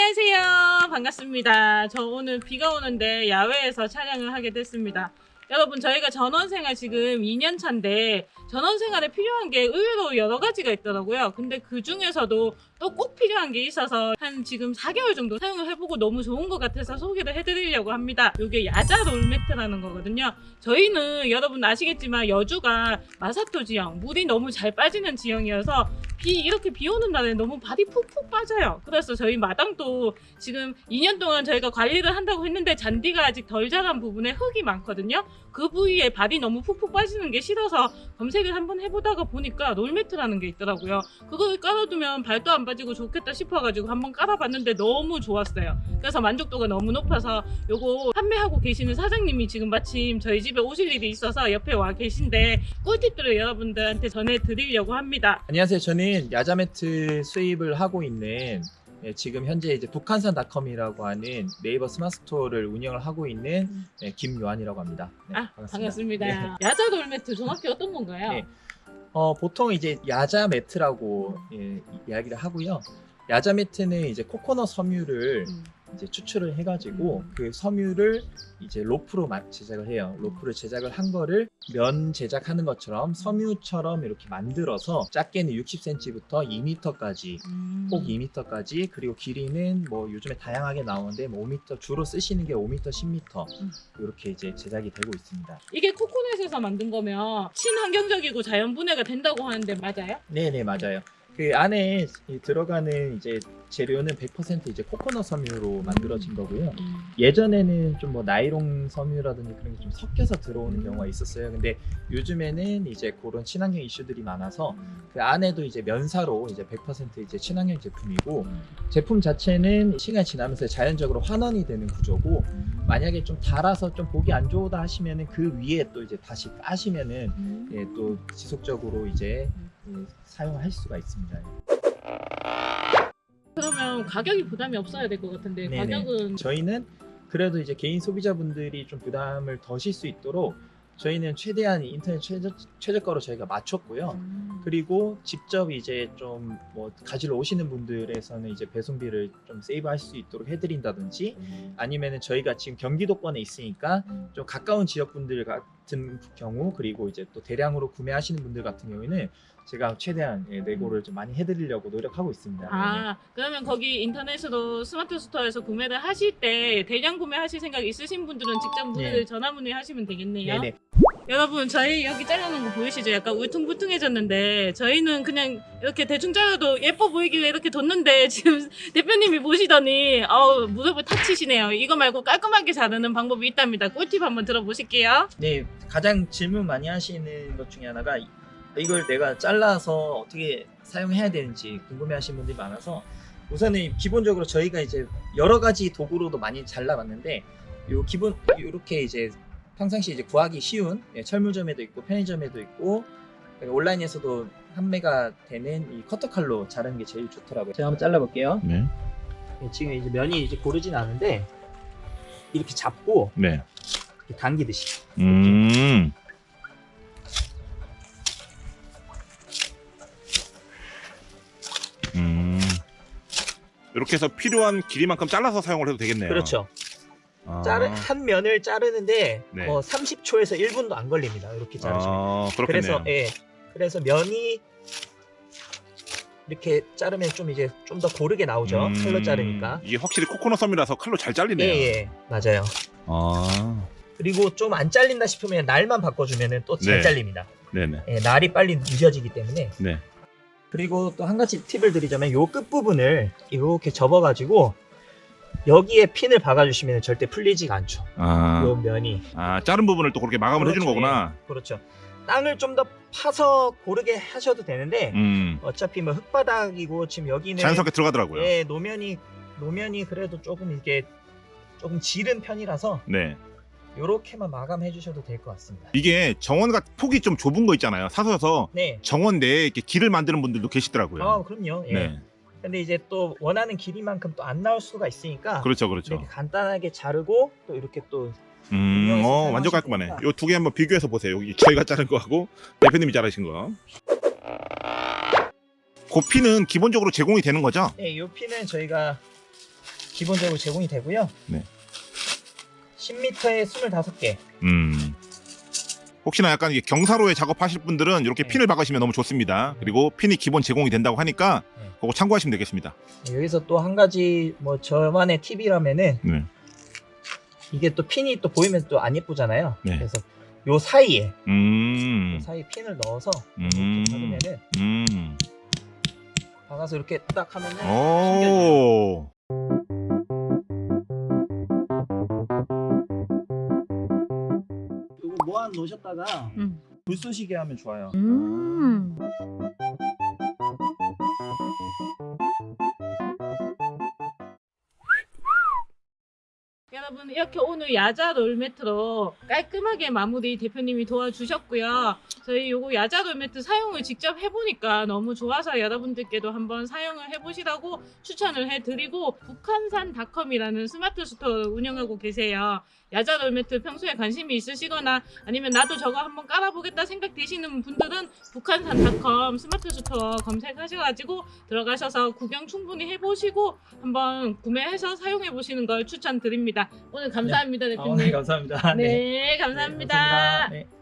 안녕하세요. 반갑습니다. 저 오늘 비가 오는데 야외에서 촬영을 하게 됐습니다. 여러분 저희가 전원생활 지금 2년 차인데 전원생활에 필요한 게 의외로 여러 가지가 있더라고요. 근데 그 중에서도 또 꼭 필요한 게 있어서 한 지금 4개월 정도 사용을 해보고 너무 좋은 것 같아서 소개를 해드리려고 합니다. 이게 야자 롤매트라는 거거든요. 저희는 여러분 아시겠지만 여주가 마사토 지형, 물이 너무 잘 빠지는 지형이어서 비 이렇게 비 오는 날에 너무 발이 푹푹 빠져요. 그래서 저희 마당도 지금 2년 동안 저희가 관리를 한다고 했는데 잔디가 아직 덜 자란 부분에 흙이 많거든요. 그 부위에 발이 너무 푹푹 빠지는 게 싫어서 검색을 한번 해보다가 보니까 롤매트라는 게 있더라고요. 그걸 깔아두면 발도 안 빠지고 좋겠다 싶어가지고 한번 깔아봤는데 너무 좋았어요. 그래서 만족도가 너무 높아서 요거 판매하고 계시는 사장님이 지금 마침 저희 집에 오실 일이 있어서 옆에 와 계신데 꿀팁들을 여러분들한테 전해드리려고 합니다. 안녕하세요. 저는 야자매트 수입을 하고 있는 예, 지금 현재 이제 북한산닷컴이라고 하는 네이버 스마트 스토어를 운영을 하고 있는 음. 예, 김요한이라고 합니다. 네, 아 반갑습니다. 네. 야자 롤매트 정확히 어떤 건가요? 네. 어, 보통 이제 야자 매트라고 예, 이야기를 하고요. 야자 매트는 이제 코코넛 섬유를 음. 이제 추출을 해가지고 음. 그 섬유를 이제 로프로 마- 제작을 해요. 로프를 제작을 한 거를 면 제작하는 것처럼 섬유처럼 이렇게 만들어서 작게는 60cm부터 2m까지 음. 폭 2m까지 그리고 길이는 뭐 요즘에 다양하게 나오는데 뭐 5m 주로 쓰시는 게 5m, 10m 음. 이렇게 이제 제작이 되고 있습니다. 이게 코코넛에서 만든 거면 친환경적이고 자연 분해가 된다고 하는데 맞아요? 네네 맞아요. 그 안에 이 들어가는 이제 재료는 100% 이제 코코넛 섬유로 만들어진 거고요. 예전에는 좀 뭐 나이롱 섬유라든지 그런 게 좀 섞여서 들어오는 음. 경우가 있었어요. 근데 요즘에는 이제 그런 친환경 이슈들이 많아서 그 안에도 이제 면사로 이제 100% 이제 친환경 제품이고 제품 자체는 시간이 지나면서 자연적으로 환원이 되는 구조고 만약에 좀 달아서 좀 보기 안 좋다 하시면은 그 위에 또 이제 다시 까시면은 음. 예, 또 지속적으로 이제 예, 사용할 수가 있습니다. 그러면 가격이 부담이 없어야 될 것 같은데 네네. 가격은 저희는 그래도 이제 개인 소비자분들이 좀 부담을 더실 수 있도록 저희는 최대한 인터넷 최저, 최저가로 저희가 맞췄고요. 음. 그리고 직접 이제 좀 뭐 가지러 오시는 분들에서는 이제 배송비를 좀 세이브할 수 있도록 해드린다든지 아니면은 저희가 지금 경기도권에 있으니까 좀 가까운 지역 분들 같은 경우 그리고 이제 또 대량으로 구매하시는 분들 같은 경우에는 제가 최대한 예, 내고를 좀 많이 해드리려고 노력하고 있습니다. 아 그러면 거기 인터넷으로 스마트 스토어에서 구매를 하실 때 대량 구매하실 생각 있으신 분들은 직접 문의를 네. 전화 문의하시면 되겠네요. 네네. 여러분 저희 여기 잘라놓은 거 보이시죠? 약간 울퉁불퉁해졌는데 저희는 그냥 이렇게 대충 잘라도 예뻐 보이길래 이렇게 뒀는데 지금 대표님이 보시더니 어우 무릎을 탁 치시네요. 이거 말고 깔끔하게 자르는 방법이 있답니다. 꿀팁 한번 들어보실게요. 네, 가장 질문 많이 하시는 것 중에 하나가 이- 이걸 내가 잘라서 어떻게 사용해야 되는지 궁금해 하시는 분들이 많아서 우선은 기본적으로 저희가 이제 여러 가지 도구로도 많이 잘라봤는데 요 기본 이렇게 이제 평상시 이제 구하기 쉬운 예, 철물점에도 있고 편의점에도 있고 온라인에서도 판매가 되는 이 커터 칼로 자르는 게 제일 좋더라고요. 제가 한번 잘라볼게요. 네. 예, 지금 이제 면이 이제 고르진 않은데 이렇게 잡고 네. 이렇게 당기듯이 음. 음. 이렇게 해서 필요한 길이만큼 잘라서 사용을 해도 되겠네요. 그렇죠. 아. 자르, 한 면을 자르는데 네. 뭐 30초에서 1분도 안 걸립니다. 이렇게 자르시면. 아. 그래서 예. 그래서 면이 이렇게 자르면 좀 이제 좀 더 고르게 나오죠. 음, 칼로 자르니까. 이게 확실히 코코넛 섬이라서 칼로 잘 잘리네요. 예, 예. 맞아요. 아. 그리고 좀 안 잘린다 싶으면 날만 바꿔주면 또잘 네. 잘립니다. 네네. 예, 날이 빨리 늦어지기 때문에. 네. 그리고 또 한 가지 팁을 드리자면 요 끝부분을 이렇게 접어가지고 여기에 핀을 박아주시면 절대 풀리지가 않죠. 아. 요 면이. 아, 자른 부분을 또 그렇게 마감을 해주는 그렇죠, 거구나. 그렇죠. 땅을 좀 더 파서 고르게 하셔도 되는데 음. 어차피 뭐 흙바닥이고 지금 여기는 자연스럽게 들어가더라고요. 예 노면이 노면이 그래도 조금 이게 조금 지른 편이라서 네. 요렇게만 마감해 주셔도 될 것 같습니다. 이게 정원가 폭이 좀 좁은 거 있잖아요. 사서서 네. 정원 내에 이렇게 길을 만드는 분들도 계시더라고요. 아 그럼요. 예. 네. 근데 이제 또 원하는 길이만큼 또 안 나올 수가 있으니까 그렇죠, 그렇죠. 이렇게 간단하게 자르고 또 이렇게 또 음, 어, 완전 깔끔하네. 요 두 개 한번 비교해서 보세요. 여기 저희가 자른 거하고 대표님이 자르신 거. 고피는 기본적으로 제공이 되는 거죠? 예, 요 핀은 저희가 기본적으로 제공이 되고요. 네. 10m에 25개. 음. 혹시나 약간 경사로에 작업하실 분들은 이렇게 네. 핀을 박으시면 너무 좋습니다. 그리고 핀이 기본 제공이 된다고 하니까 네. 그거 참고하시면 되겠습니다. 여기서 또 한 가지 뭐 저만의 팁이라면은 네. 이게 또 핀이 또 보이면 또 안 예쁘잖아요. 네. 그래서 요 사이에 음. 사이 핀을 넣어서 음. 이렇게 박으면은 음. 박아서 이렇게 딱 하면은 오. 이거 모아 놓으셨다가 음. 불 쏘시게 하면 좋아요. 여러분 이렇게 오늘 야자 롤매트로 깔끔하게 마무리 대표님이 도와주셨고요. 저희 요거 야자 롤매트 사용을 직접 해보니까 너무 좋아서 여러분들께도 한번 사용을 해보시라고 추천을 해드리고 북한산 닷컴이라는 스마트 스토어를 운영하고 계세요. 야자 롤매트 평소에 관심이 있으시거나 아니면 나도 저거 한번 깔아보겠다 생각되시는 분들은 북한산 닷컴 스마트 스토어 검색하셔가지고 들어가셔서 구경 충분히 해보시고 한번 구매해서 사용해보시는 걸 추천드립니다. 오늘 감사합니다, 아, 대표님. 네, 감사합니다. 네, 네, 감사합니다. 감사합니다. 네.